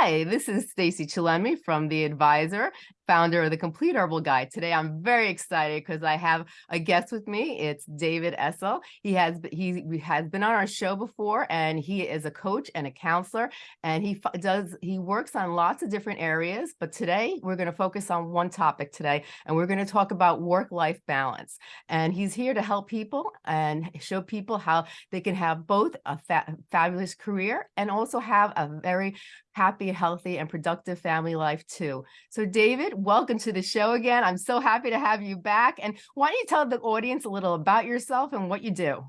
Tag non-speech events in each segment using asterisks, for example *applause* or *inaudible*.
Hi, this is Stacy Chillemi from The Advisor, founder of The Complete Herbal Guide. Today, I'm very excited because I have a guest with me. It's David Essel. He has he has been on our show before, and he is a coach and a counselor, and he does he works on lots of different areas. But today, we're going to focus on one topic today, and we're going to talk about work-life balance. And he's here to help people and show people how they can have both a fa fabulous career and also have a very happy, healthy, and productive family life too. So David, welcome to the show again. I'm so happy to have you back. And why don't you tell the audience a little about yourself and what you do?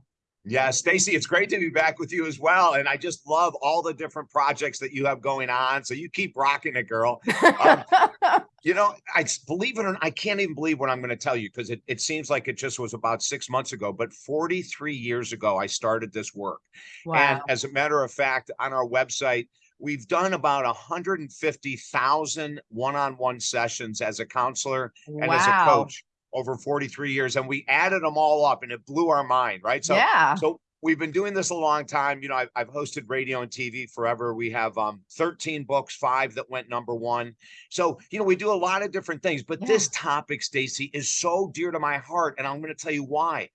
Yeah, Stacy, it's great to be back with you as well. And I just love all the different projects that you have going on. So you keep rocking it, girl. Um, *laughs* you know, I believe it or not, I can't even believe what I'm going to tell you because it, it seems like it just was about six months ago, but 43 years ago, I started this work. Wow. And as a matter of fact, on our website, we've done about 150,000 one-on-one sessions as a counselor wow. and as a coach over 43 years and we added them all up and it blew our mind right? So yeah. so we've been doing this a long time. You know I've, I've hosted radio and tv forever. We have um 13 books five that went number one. So you know we do a lot of different things but yeah. this topic stacy is so dear to my heart and i'm going to tell you why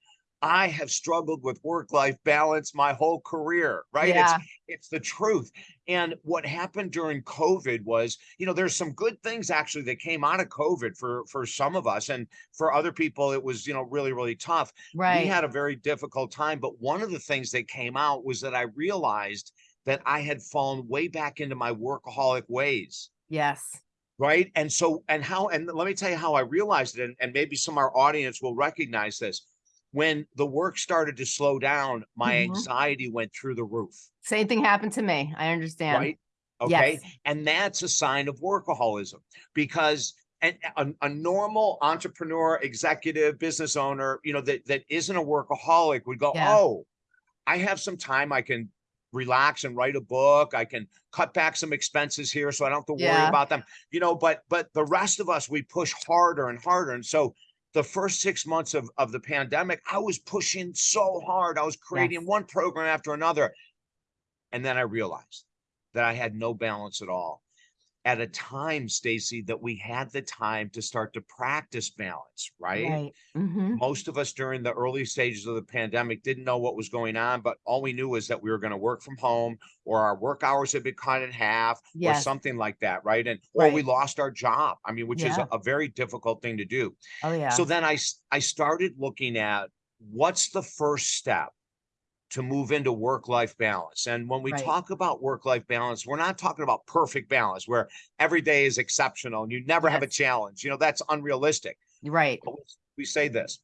I have struggled with work-life balance my whole career, right? Yeah. It's it's the truth. And what happened during COVID was, you know, there's some good things actually that came out of COVID for for some of us and for other people it was, you know, really really tough. Right. We had a very difficult time, but one of the things that came out was that I realized that I had fallen way back into my workaholic ways. Yes right and so and how and let me tell you how i realized it and, and maybe some of our audience will recognize this when the work started to slow down, my mm -hmm. anxiety went through the roof. Same thing happened to me. I understand. Right. Okay. Yes. And that's a sign of workaholism because a, a, normal entrepreneur, executive, business owner, you know, that, that isn't a workaholic would go, yeah. oh, I have some time I can relax and write a book. I can cut back some expenses here so I don't have to worry yeah. about them, you know, but, but the rest of us, we push harder and harder. And so the first six months of, of the pandemic, I was pushing so hard. I was creating yes. one program after another. And then I realized that I had no balance at all at a time, Stacy, that we had the time to start to practice balance, right? right. Mm -hmm. Most of us during the early stages of the pandemic didn't know what was going on, but all we knew was that we were going to work from home or our work hours had been cut in half yes. or something like that, right? And or right. we lost our job. I mean, which yeah. is a, a very difficult thing to do. Oh yeah. So then I I started looking at what's the first step to move into work-life balance. And when we right. talk about work-life balance, we're not talking about perfect balance where every day is exceptional and you never yes. have a challenge. You know, that's unrealistic. Right. But we say this,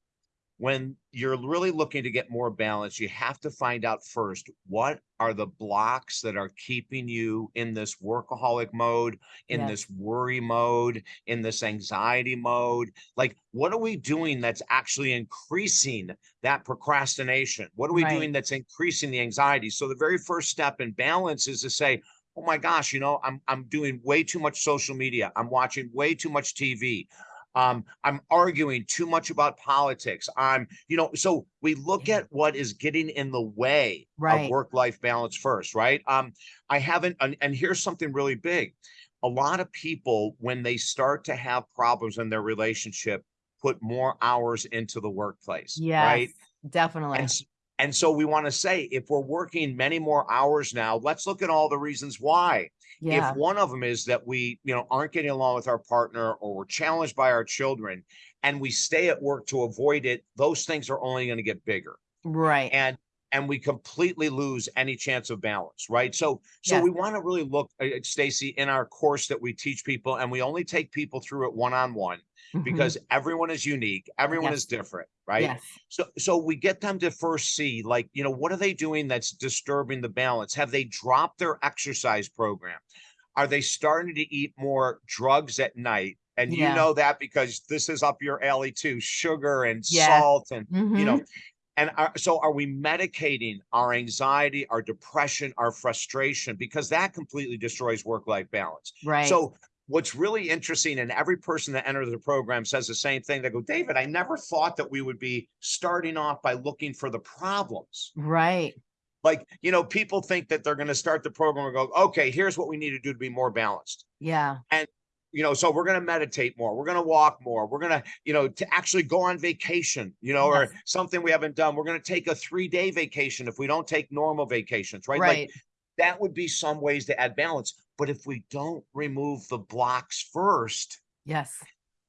when you're really looking to get more balance, you have to find out first, what are the blocks that are keeping you in this workaholic mode, in yes. this worry mode, in this anxiety mode? Like, what are we doing that's actually increasing that procrastination? What are we right. doing that's increasing the anxiety? So the very first step in balance is to say, oh my gosh, you know, I'm, I'm doing way too much social media. I'm watching way too much TV um i'm arguing too much about politics. I'm you know so we look at what is getting in the way right. of work life balance first right? Um i haven't and, and here's something really big. A lot of people when they start to have problems in their relationship put more hours into the workplace yeah right definitely. And, and so we want to say if we're working many more hours now let's look at all the reasons why yeah. If one of them is that we, you know, aren't getting along with our partner or we're challenged by our children and we stay at work to avoid it, those things are only going to get bigger. Right. And and we completely lose any chance of balance, right? So so yes. we want to really look at uh, Stacy in our course that we teach people and we only take people through it one-on-one. -on mm -hmm. because everyone is unique everyone yes. is different right yes. so so we get them to first see like you know what are they doing that's disturbing the balance have they dropped their exercise program are they starting to eat more drugs at night and yeah. you know that because this is up your alley too sugar and yeah. salt and mm -hmm. you know mm-hmm. And are, so are we medicating our anxiety our depression our frustration because that completely destroys work-life balance right so what's really interesting, and every person that enters the program says the same thing. They go, David, I never thought that we would be starting off by looking for the problems. Right. Like, you know, people think that they're gonna start the program and go, okay, here's what we need to do to be more balanced. Yeah. You know, so we're gonna meditate more, we're gonna walk more, we're gonna, you know, to actually go on vacation, you know, or something we haven't done. We're gonna take a three-day vacation if we don't take normal vacations, right? Like, Right. that would be some ways to add balance. But if we don't remove the blocks first, Yes.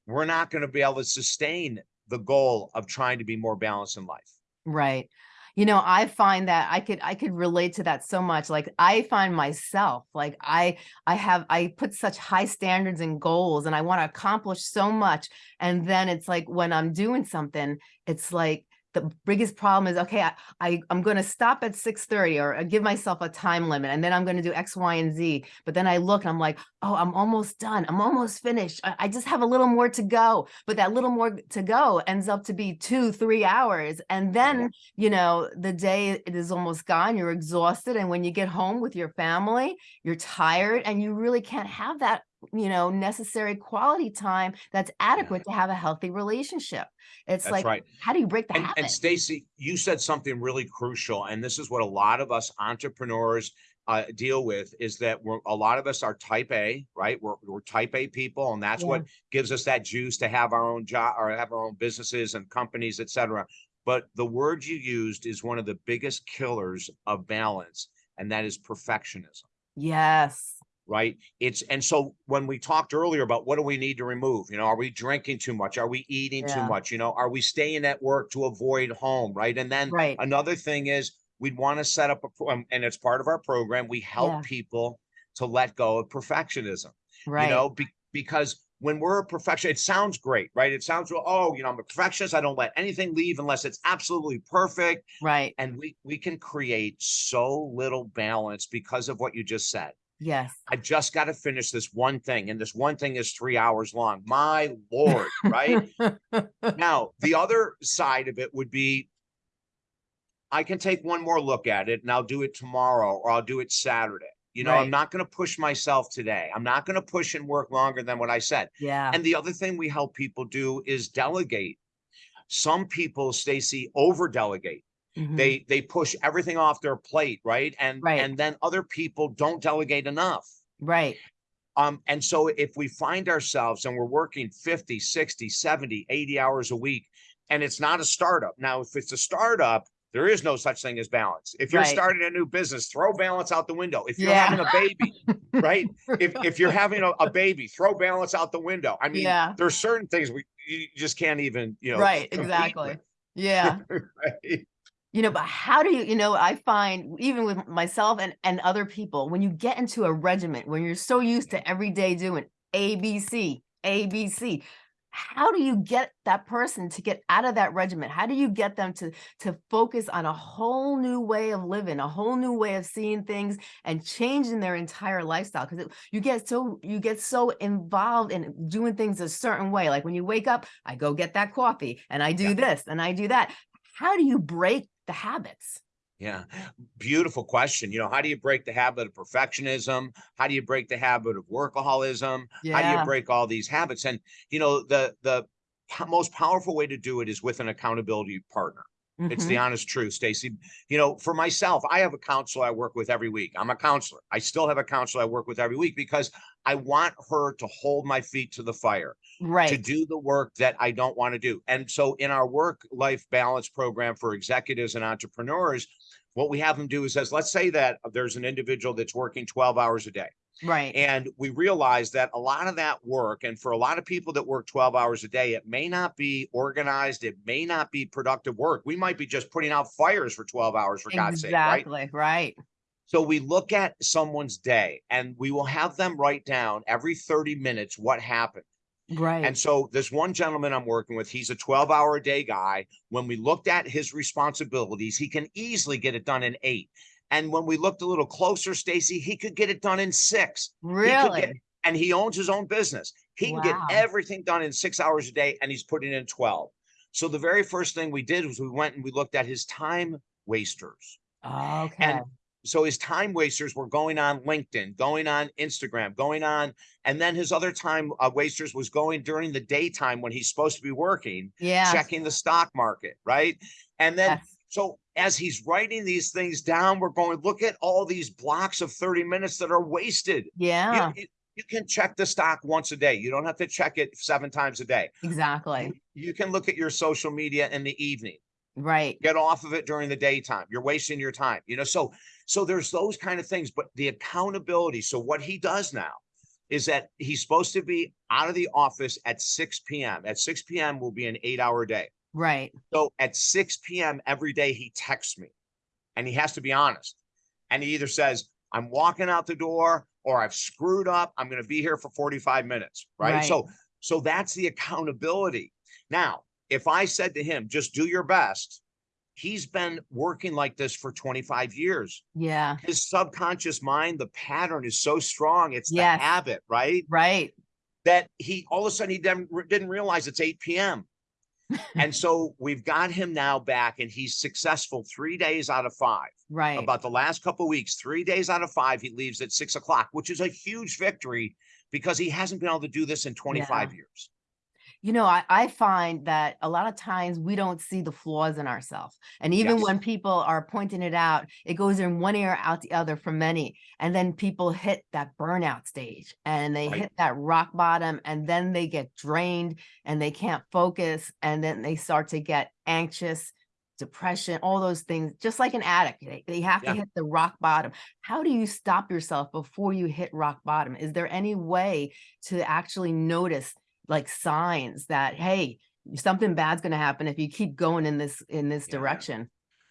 we're not going to be able to sustain the goal of trying to be more balanced in life. Right. You know, I find that I could I could relate to that so much. Like I find myself like I I have I put such high standards and goals and I want to accomplish so much. And then it's like when I'm doing something, it's like the biggest problem is okay, I, I I'm gonna stop at 6:30 or uh, give myself a time limit and then I'm gonna do X, Y, and Z. But then I look and I'm like, oh, I'm almost done. I'm almost finished. I, I just have a little more to go. But that little more to go ends up to be two, three hours. And then you know, the day it is almost gone, you're exhausted. And when you get home with your family, you're tired and you really can't have that, you know, necessary quality time that's adequate to have a healthy relationship. It's That's like, right. how do you break the And, habit? and Stacy, you said something really crucial, and this is what a lot of us entrepreneurs uh, deal with is that we're a lot of us are type A, right? We're, we're type A people, and that's Yeah. what gives us that juice to have our own job or have our own businesses and companies, etc. But the word you used is one of the biggest killers of balance, and that is perfectionism. Yes. Right? It's and so when we talked earlier about what do we need to remove, you know, are we drinking too much? Are we eating too much? You know, are we staying at work to avoid home, right? And then Right. another thing is we'd want to set up a um, and it's part of our program. We help Yeah. people to let go of perfectionism, Right. you know, be, because when we're a perfection, it sounds great, right? It sounds oh, you know, I'm a perfectionist. I don't let anything leave unless it's absolutely perfect. right. And we we can create so little balance because of what you just said. Yes. I just got to finish this one thing, and this one thing is three hours long. My lord, right? *laughs* now, the other side of it would be I can take one more look at it and I'll do it tomorrow or I'll do it Saturday. You know, Right. I'm not going to push myself today. I'm not going to push and work longer than what I said. yeah. And the other thing we help people do is delegate. Some people, Stacy, over delegate Mhm. they they push everything off their plate right and Right. and then other people don't delegate enough right. um and so if we find ourselves and we're working 50 60 70 80 hours a week and it's not a startup now if it's a startup there is no such thing as balance if you're Right. starting a new business throw balance out the window if you're Yeah. having a baby *laughs* right if if you're having a, a baby throw balance out the window i mean Yeah. there's certain things we you just can't even you know right. Exactly. with, Yeah. *laughs* right? You know, but how do you, you know, I find even with myself and, and other people, when you get into a regiment, when you're so used to every day doing ABC, ABC, how do you get that person to get out of that regiment? How do you get them to to focus on a whole new way of living, a whole new way of seeing things and changing their entire lifestyle? Because you get so you get so involved in doing things a certain way. Like when you wake up, I go get that coffee and I do Yeah. this and I do that. How do you break the habits? Yeah, beautiful question. You know, how do you break the habit of perfectionism? How do you break the habit of workaholism? How do you break all these habits? And you know, the the most powerful way to do it is with an accountability partner. It's Mhm. the honest truth, Stacy. You know, for myself, I have a counselor I work with every week. I'm a counselor. I still have a counselor I work with every week because I want her to hold my feet to the fire to do the work that I don't want to do. And so in our work life balance program for executives and entrepreneurs, what we have them do is says, let's say that there's an individual that's working 12 hours a day. Right. And we realize that a lot of that work, and for a lot of people that work 12 hours a day, it may not be organized, it may not be productive work. We might be just putting out fires for 12 hours, for God's sake, right? Exactly. Right. So we look at someone's day and we will have them write down every 30 minutes what happened. Right. And so this one gentleman I'm working with, he's a 12 hour a day guy. When we looked at his responsibilities, he can easily get it done in eight. And when we looked a little closer, Stacy, he could get it done in six. He really? get- and he owns his own business. He can get everything done in six hours a day, and he's putting in 12. So the very first thing we did was we went and we looked at his time wasters. okay. And so his time wasters were going on LinkedIn, going on Instagram, going on, and then his other time uh, wasters was going during the daytime when he's supposed to be working, yeah. checking the stock market, right? And then Yes. So as he's writing these things down, we're going, look at all these blocks of 30 minutes that are wasted. Yeah, You, you can check the stock once a day. You don't have to check it seven times a day. exactly. You can look at your social media in the evening. Right. Get off of it during the daytime. You're wasting your time. You know, so so there's those kind of things, but the accountability. So what he does now is that he's supposed to be out of the office at 6 p.m. At 6 p.m. will be an eight-hour day. Right. So at 6 p.m. every day, he texts me and he has to be honest. And he either says, I'm walking out the door or I've screwed up. I'm going to be here for 45 minutes. Right? Right. So, so that's the accountability. Now, if I said to him, just do your best, he's been working like this for 25 years. Yeah. His subconscious mind, the pattern is so strong. It's Yes. the habit, right? Right. that he all of a sudden he didn't, didn't realize it's 8 p.m. *laughs* and so we've got him now back and he's successful three days out of five. Right. About the last couple weeks, three days out of five, he leaves at six o'clock, which is a huge victory because he hasn't been able to do this in 25 years. You know, I, I find that a lot of times we don't see the flaws in ourselves. And even Yes. when people are pointing it out, it goes in one ear, out the other for many. And then people hit that burnout stage and they Right. hit that rock bottom and then they get drained and they can't focus. And then they start to get anxious, depression, all those things, just like an addict. They, they have Yeah. to hit the rock bottom. How do you stop yourself before you hit rock bottom? Is there any way to actually notice like signs that hey something bad's going to happen if you keep going in this in this Yeah. direction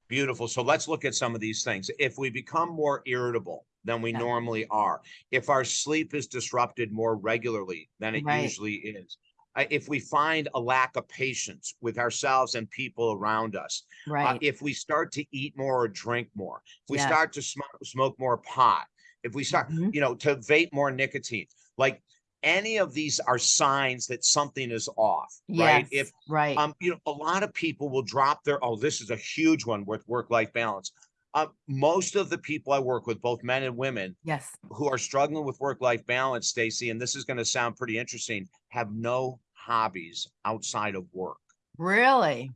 Beautiful. So let's look at some of these things. If we become more irritable than we Yeah. normally are, if our sleep is disrupted more regularly than it Right. usually is, uh, if we find a lack of patience with ourselves and people around us, uh, right if we start to eat more or drink more, if we Yes. start to smoke, smoke more pot, if we start, Mhm. you know, to vape more nicotine, like any of these are signs that something is off, right? If right um, you know, a lot of people will drop their, oh, this is a huge one with work-life balance. Uh, most of the people I work with, both men and women, yes who are struggling with work-life balance, Stacy, and this is going to sound pretty interesting, have no hobbies outside of work. really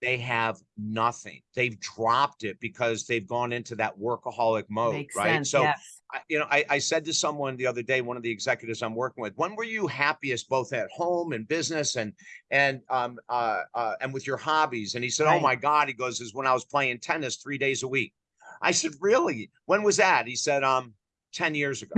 They have nothing. They've dropped it because they've gone into that workaholic mode, makes right? sense So, yes I, you know, I, I said to someone the other day, one of the executives I'm working with, when were you happiest, both at home and business, and and um uh, uh and with your hobbies? And he said, "Oh my God," he goes, "is when I was playing tennis three days a week." I said, "Really? When was that?" He said, "Um, ten years ago."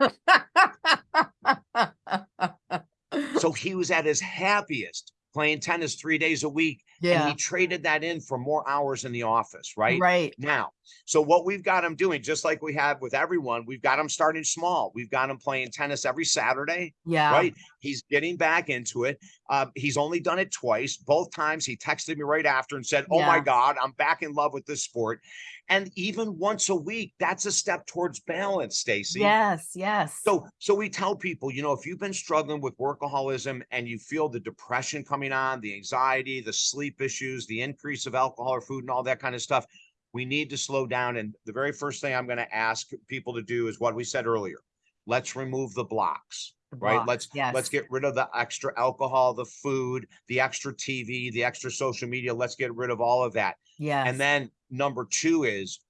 *laughs* so he was at his happiest playing tennis three days a week, and yeah he traded that in for more hours in the office, right? right Now, so what we've got him doing, just like we have with everyone, we've got him starting small. We've got him playing tennis every Saturday, yeah right? He's getting back into it. Uh, he's only done it twice. Both times he texted me right after and said, Oh my God, I'm back in love with this sport. And even once a week, that's a step towards balance, Stacy. yes yes So, so we tell people, you know, if you've been struggling with workaholism and you feel the depression coming on, the anxiety, the sleep issues, the increase of alcohol or food and all that kind of stuff, we need to slow down. And the very first thing I'm going to ask people to do is what we said earlier. Let's remove the blocks, the right? block, Let's yes let's get rid of the extra alcohol, the food, the extra TV, the extra social media. Let's get rid of all of that. Yeah. And then number two is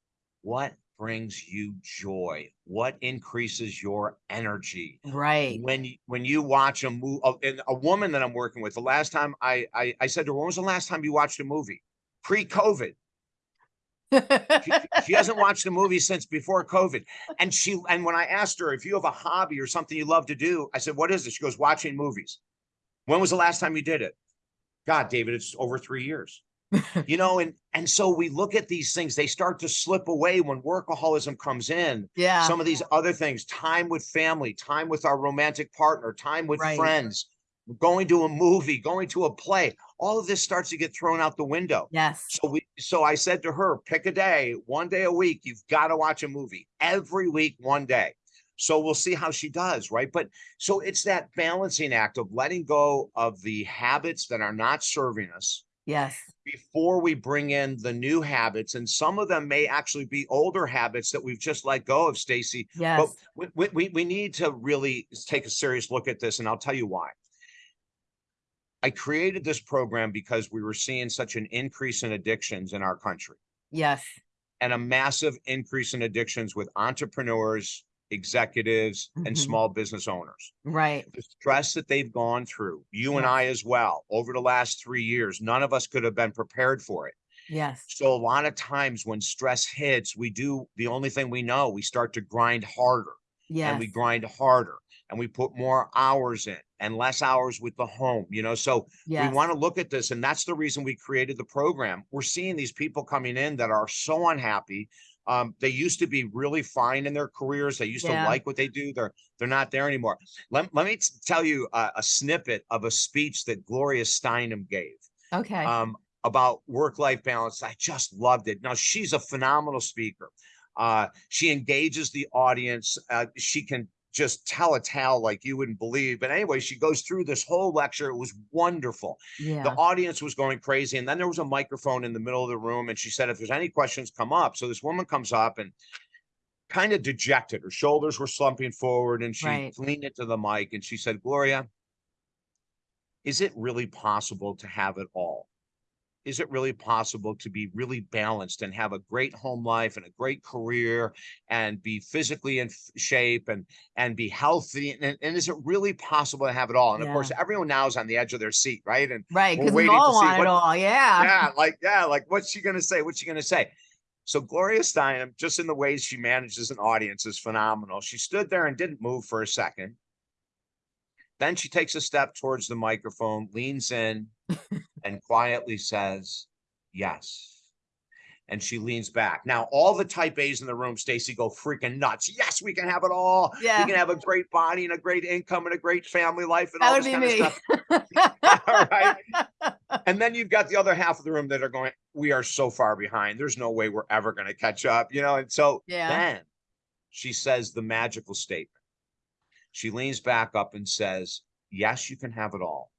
what brings you joy? What increases your energy? right When you, when you watch a movie, and a woman that I'm working with, the last time I, I I said to her, when was the last time you watched a movie? Pre-COVID. She, she hasn't *laughs* watched a movie since before COVID. And she and when I asked her if you have a hobby or something you love to do, I said, What is it? She goes, watching movies. When was the last time you did it? God, David, it's over three years. *laughs* you know, and and so we look at these things, they start to slip away when workaholism comes in. yeah Some of these other things, time with family, time with our romantic partner, time with Right. friends, going to a movie, going to a play, all of this starts to get thrown out the window. yes So we so I said to her, pick a day, one day a week, you've got to watch a movie every week, one day. So we'll see how she does, right? But so it's that balancing act of letting go of the habits that are not serving us yes before we bring in the new habits. And some of them may actually be older habits that we've just let go of, Stacy. Yes we, we- we, we need to really take a serious look at this, and I'll tell you why. I created this program because we were seeing such an increase in addictions in our country Yes. and a massive increase in addictions with entrepreneurs, executives, and Mhm. small business owners. Right. The stress that they've gone through, you and I as well, over the last three years, none of us could have been prepared for it. Yes. So a lot of times when stress hits, we do the only thing we know, we start to grind harder Yeah. and we grind harder and we put more hours in and less hours with the home, you know? So we want to look at this and that's the reason we created the program. We're seeing these people coming in that are so unhappy. Um, they used to be really fine in their careers. They used Yeah. to like what they do. They're they're not there anymore. Let, let me tell you a, a snippet of a speech that Gloria Steinem gave Okay. um, about work-life balance. I just loved it. Now she's a phenomenal speaker. Uh, she engages the audience. Uh, she can just tell a tale like you wouldn't believe. But anyway, she goes through this whole lecture. It was wonderful. The audience was going crazy. And then there was a microphone in the middle of the room. And she said, if there's any questions, come up. So this woman comes up and kind of dejected. Her shoulders were slumping forward and she Right. leaned into the mic and she said, Gloria, is it really possible to have it all? Is it really possible to be really balanced and have a great home life and a great career and be physically in shape and and be healthy? And, and is it really possible to have it all? And of course, everyone now is on the edge of their seat, right? And Right. we're Because we waiting to all see want what- it all. Yeah. yeah, like yeah, like what's she gonna say? What's she gonna say? So Gloria Steinem, just in the ways she manages an audience, is phenomenal. She stood there and didn't move for a second. Then she takes a step towards the microphone, leans in, *laughs* and quietly says, "Yes." And she leans back. Now, all the type A's in the room, Stacy, go freaking nuts. Yes, we can have it all. Yeah. We can have a great body and a great income and a great family life and That all this kind of me. stuff. *laughs* *laughs* All right. And then you've got the other half of the room that are going, we are so far behind. There's no way we're ever going to catch up, you know? And so Yeah. then she says the magical statement. She leans back up and says, Yes, you can have it all,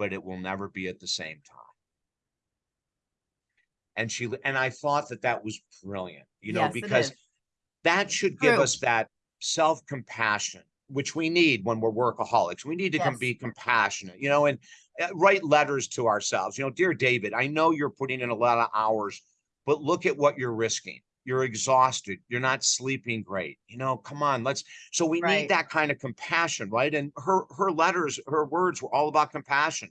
but it will never be at the same time. And she, and I thought that that was brilliant, you know, Yes, because that should give True. us that self compassion, which we need when we're workaholics. We need to com- be compassionate, you know, and uh, write letters to ourselves. You know, dear David, I know you're putting in a lot of hours, but look at what you're risking. You're exhausted. You're not sleeping great. You know, come on, let's. So we Right. need that kind of compassion, right? And her her letters, her words were all about compassion.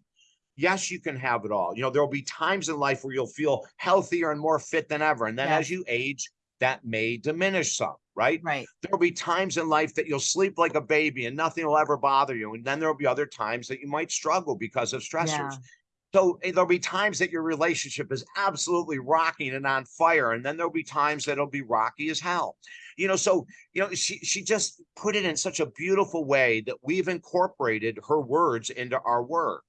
Yes, you can have it all. You know, there will be times in life where you'll feel healthier and more fit than ever. And then as you age, that may diminish some, right? Right. There'll be times in life that you'll sleep like a baby and nothing will ever bother you. And then there'll be other times that you might struggle because of stressors. Yeah. So eh, there'll be times that your relationship is absolutely rocking and on fire. And then there'll be times that it'll be rocky as hell. You know, so you know, she she just put it in such a beautiful way that we've incorporated her words into our work.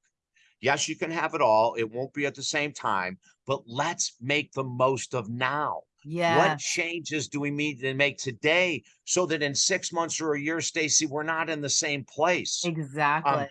Yes, you can have it all. It won't be at the same time, but let's make the most of now. Yeah. What changes do we need to make today so that in six months or a year, Stacy, we're not in the same place? Exactly.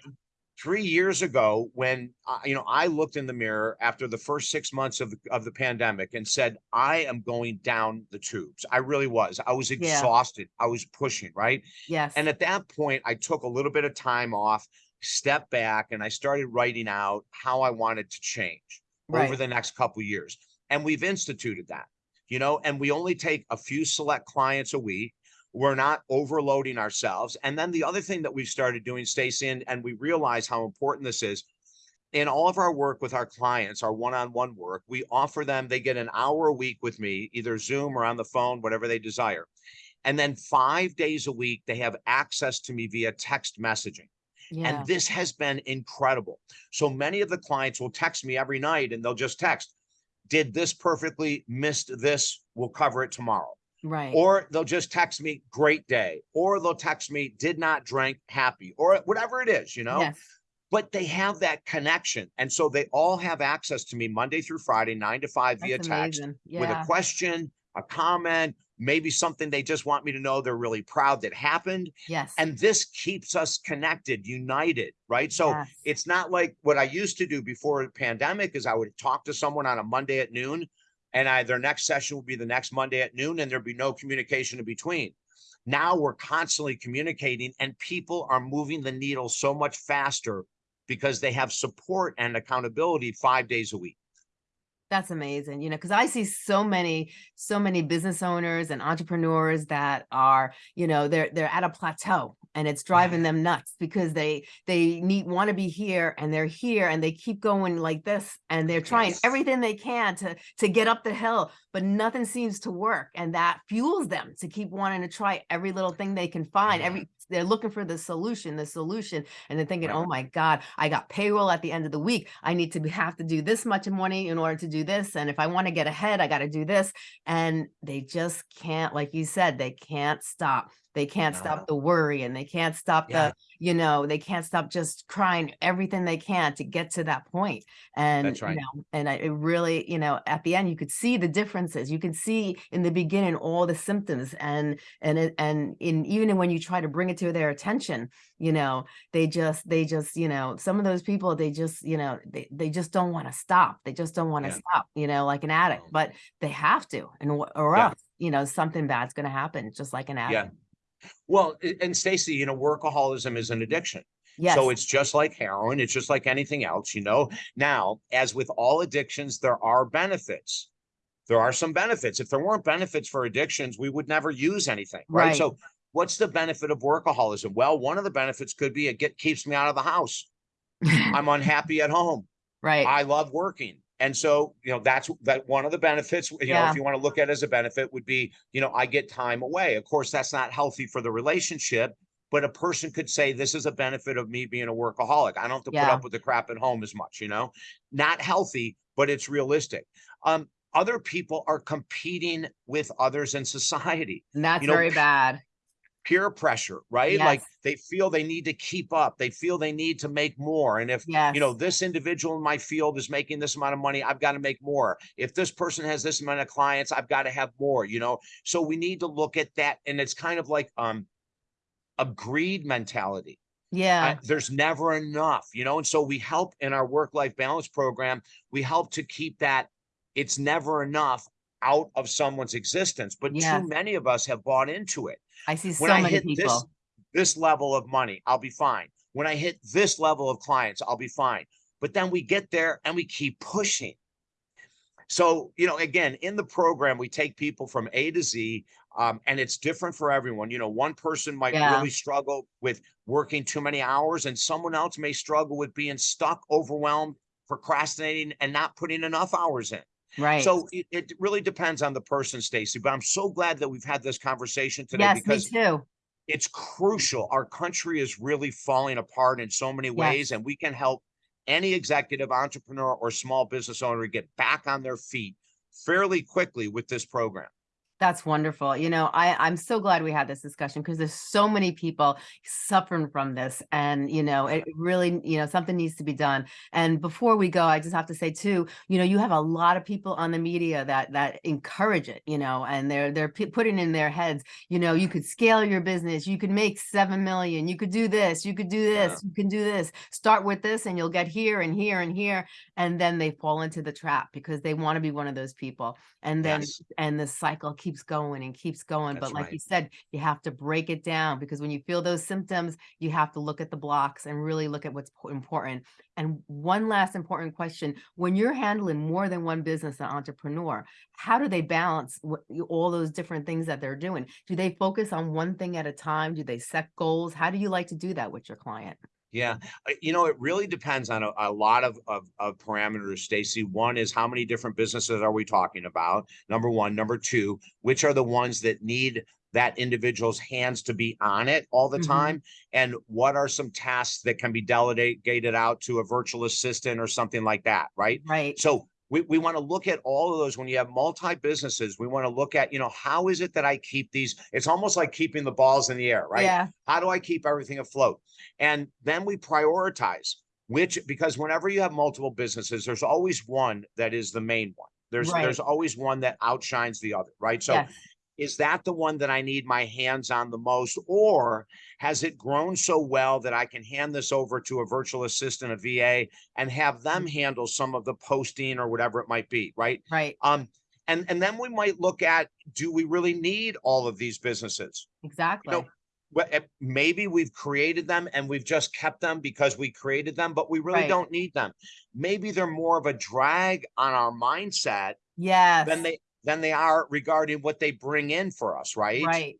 Three years ago, when uh, you know I looked in the mirror after the first six months of the, of the pandemic and said, "I am going down the tubes." I really was. I was Yeah. exhausted. I was pushing right, yes. and at that point, I took a little bit of time off, stepped back, and I started writing out how I wanted to change over the next couple years. And we've instituted that, you know, and we only take a few select clients a week. We're not overloading ourselves. And then the other thing that we've started doing, Stacey, and, and we realize how important this is. In all of our work with our clients, our one-on-one work, we offer them, they get an hour a week with me, either Zoom or on the phone, whatever they desire. And then five days a week, they have access to me via text messaging. yeah. And this has been incredible. So many of the clients will text me every night and they'll just text, did this perfectly, missed this, we'll cover it tomorrow. Right. Or they'll just text me, great day. Or they'll text me, did not drink, happy, or whatever it is, you know? Yes. But they have that connection. And so they all have access to me Monday through Friday, nine to five via text amazing. with a question, a comment, maybe something they just want me to know they're really proud that happened. Yes. And this keeps us connected, united, right? So Yes. it's not like what I used to do before the pandemic is I would talk to someone on a Monday at noon and I, their next session will be the next Monday at noon and there'd be no communication in between. Now we're constantly communicating and people are moving the needle so much faster because they have support and accountability five days a week. That's amazing, you know, because I see so many, so many business owners and entrepreneurs that are, you know, they're they're at a plateau and it's mm-hmm. driving them nuts because they they need want to be here and they're here and they keep going like this and they're trying Yes. everything they can to to get up the hill, but nothing seems to work and that fuels them to keep wanting to try every little thing they can find. Every they're looking for the solution, the solution, and they're thinking, Right. oh my God, I got payroll at the end of the week. I need to have to do this much money in order to do this. And if I want to get ahead, I got to do this. And they just can't, like you said, they can't stop. They can't No. stop the worry and they can't stop Yeah. the, you know, they can't stop just crying everything they can to get to that point. And, That's right. you know, and I, it really, you know, at the end, you could see the differences. You could see in the beginning all the symptoms and, and, it- and in, even when you try to bring it to their attention, you know, they just, they just, you know, some of those people, they just, you know, they, they just don't want to stop. They just don't want to Yeah. stop, you know, like an addict, oh. but they have to, and or Yeah. else, you know, something bad's going to happen, just like an addict. Well, and Stacy, you know, workaholism is an addiction. Yes. So it's just like heroin. It's just like anything else, you know. Now, as with all addictions, there are benefits. There are some benefits. If there weren't benefits for addictions, we would never use anything, right? Right. So what's the benefit of workaholism? Well, one of the benefits could be it get keeps me out of the house. *laughs* I'm unhappy at home. right. I love working. And so, you know, that's that one of the benefits, you know, if you want to look at it as a benefit would be, you know, I get time away. Of course, that's not healthy for the relationship, but a person could say this is a benefit of me being a workaholic. I don't have to put up with the crap at home as much, you know. Not healthy, but it's realistic. Um other people are competing with others in society and that's you know, very bad. Peer pressure, right? Like they feel they need to keep up. They feel they need to make more. And if Yes. you know, this individual in my field is making this amount of money, I've got to make more. If this person has this amount of clients, I've got to have more, you know. So we need to look at that. And it's kind of like um a greed mentality. yeah. There's never enough, you know. And so we help in our work-life balance program, we help to keep that it's never enough out of someone's existence. But Yes. too many of us have bought into it I see so when I many hit people. this this level of money, I'll be fine. When I hit this level of clients, I'll be fine. But then we get there and we keep pushing. So, you know, again, in the program, we take people from A to Z, um, and it's different for everyone. You know, one person might Yeah. really struggle with working too many hours, and someone else may struggle with being stuck, overwhelmed, procrastinating, and not putting enough hours in. Right. So it, it really depends on the person, Stacy. But I'm so glad that we've had this conversation today yes, me because too. it's crucial. Our country is really falling apart in so many ways, and we can help any executive, entrepreneur, or small business owner get back on their feet fairly quickly with this program. That's wonderful. You know, I, I'm so glad we had this discussion because there's so many people suffering from this. And, you know, it really, you know, something needs to be done. And before we go, I just have to say too, you know, you have a lot of people on the media that that encourage it, you know, and they're they're putting in their heads, you know, you could scale your business, you could make seven million, you could do this, you could do this, you can do this, start with this, and you'll get here and here and here. And then they fall into the trap because they want to be one of those people. And then Yes. and the cycle keeps going and keeps going. That's but like right. you said, you have to break it down because when you feel those symptoms, you have to look at the blocks and really look at what's important. And one last important question when you're handling more than one business, an entrepreneur, how do they balance what, all those different things that they're doing? Do they focus on one thing at a time? Do they set goals? How do you like to do that with your client? Yeah, you know, it really depends on a, a lot of, of of parameters, Stacy. One is how many different businesses are we talking about? Number one. Number two, which are the ones that need that individual's hands to be on it all the Mhm. time? And what are some tasks that can be delegated out to a virtual assistant or something like that, right? Right. So we, we want to look at all of those when you have multi businesses. We want to look at, you know, how is it that I keep these? It's almost like keeping the balls in the air, right? Yeah. How do I keep everything afloat? And then we prioritize which, because whenever you have multiple businesses, there's always one that is the main one. There's Right. there's always one that outshines the other, right? So yes. Is that the one that I need my hands on the most, or has it grown so well that I can hand this over to a virtual assistant, a VA, and have them handle some of the posting or whatever it might be, right? Right. Um, and and then we might look at do we really need all of these businesses? Exactly. well, eh, maybe we've created them and we've just kept them because we created them, but we really Right. don't need them. Maybe they're more of a drag on our mindset Yes. than they than they are regarding what they bring in for us, right? Right.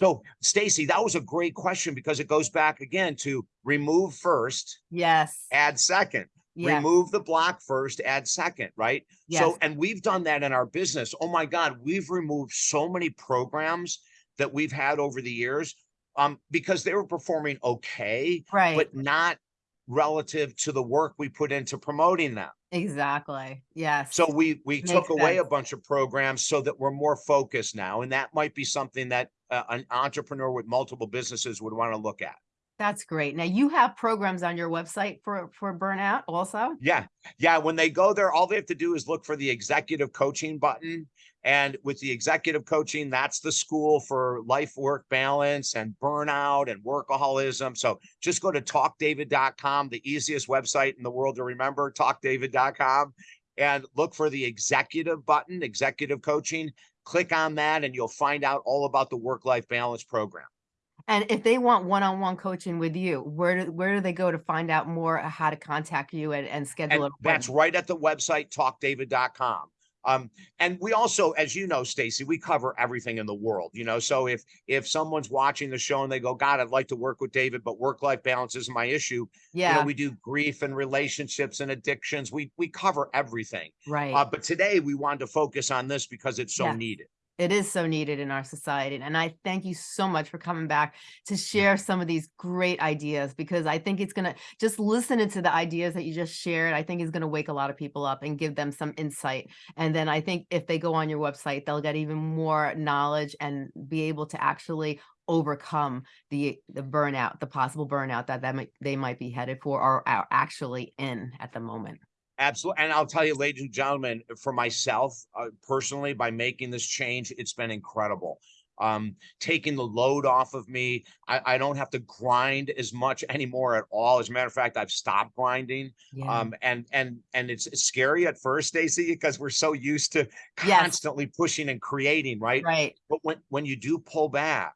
So, Stacy, that was a great question because it goes back again to remove first, Yes. add second. Yes. Remove the block first, add second, right? Yes. So, and we've done that in our business. Oh my God, we've removed so many programs that we've had over the years um, because they were performing okay, Right. but not relative to the work we put into promoting them. Exactly. Yes. So we we took Makes away a bunch of programs so that we're more focused now, and that might be something that uh, an entrepreneur with multiple businesses would want to look at. That's great. Now you have programs on your website for for burnout also? Yeah, yeah. When they go there, all they have to do is look for the executive coaching button. And with the executive coaching, that's the school for life work balance and burnout and workaholism. So just go to talkdavid.com, the easiest website in the world to remember, talkdavid.com, and look for the executive button, executive coaching. Click on that, and you'll find out all about the work life balance program. And if they want one-on-one coaching with you, where do where do they go to find out more uh, how to contact you and, and schedule And an that's right at the website, talkdavid.com. Um, and we also, as you know, Stacy, we cover everything in the world, you know. So if if someone's watching the show and they go, God, I'd like to work with David, but work-life balance isn't my issue. You know, Yeah, we do grief and relationships and addictions. We we cover everything. right. Uh, but today we wanted to focus on this because it's so Yes. needed. It is so needed in our society. And I thank you so much for coming back to mm. share some of these great ideas because I think it's going to just listening to the ideas that you just shared, I think is going to wake a lot of people up and give them some insight. And then I think if they go on your website, they'll get even more knowledge and be able to actually overcome the the burnout, the possible burnout that, that might, they might be headed for or are actually in at the moment. Absolutely. And I'll tell you, ladies and gentlemen, for myself uh, personally, by making this change, it's been incredible. Um, taking the load off of me. I, I don't have to grind as much anymore at all. As a matter of fact, I've stopped grinding. Yeah. Um, and and and it's scary at first, Stacy, because we're so used to Yes. constantly pushing and creating, right? right. But when when you do pull back,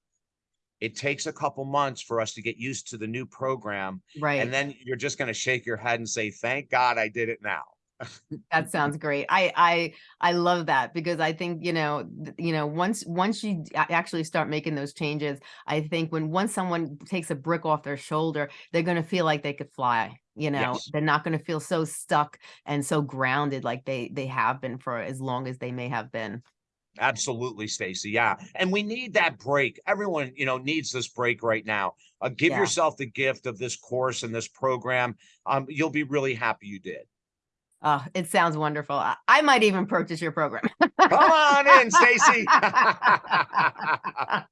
it takes a couple months for us to get used to the new program. Right. And then you're just going to shake your head and say, thank God I did it now. *laughs* That sounds great. I I I love that because I think you know you know once once you actually start making those changes, I think when once someone takes a brick off their shoulder, they're going to feel like they could fly. You know, Yes. they're not going to feel so stuck and so grounded like they they have been for as long as they may have been. Absolutely, Stacy. Yeah. And we need that break. Everyone, you know, needs this break right now. Uh, give Yeah. yourself the gift of this course and this program. Um, you'll be really happy you did. Oh, it sounds wonderful. I, I might even purchase your program. Come on in, Stacy. *laughs* *laughs*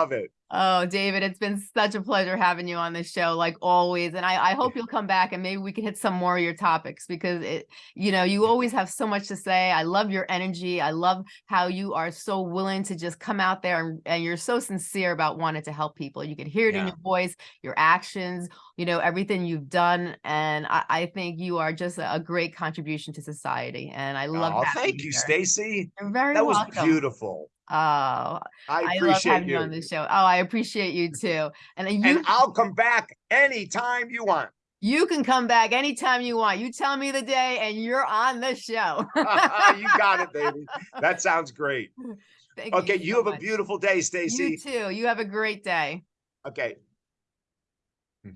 Love it. Oh, David, it's been such a pleasure having you on this show, like always. And I, I hope you'll come back and maybe we can hit some more of your topics because it, you know, you always have so much to say. I love your energy. I love how you are so willing to just come out there and, and you're so sincere about wanting to help people. You can hear it in your voice, your actions, you know, everything you've done. And I, I think you are just a, a great contribution to society. And I love Oh, thank you. Stacy. You're very That was beautiful. Oh, I, I love appreciate having you. you. on the show. Oh, I appreciate you too. And you And I'll come back anytime you want. you can come back anytime you want. You tell me the day and you're on the show. *laughs* you got it, *laughs* baby. That sounds great. Thank Okay, so you have a beautiful day, Stacy. You too. You have a great day. Okay. *laughs*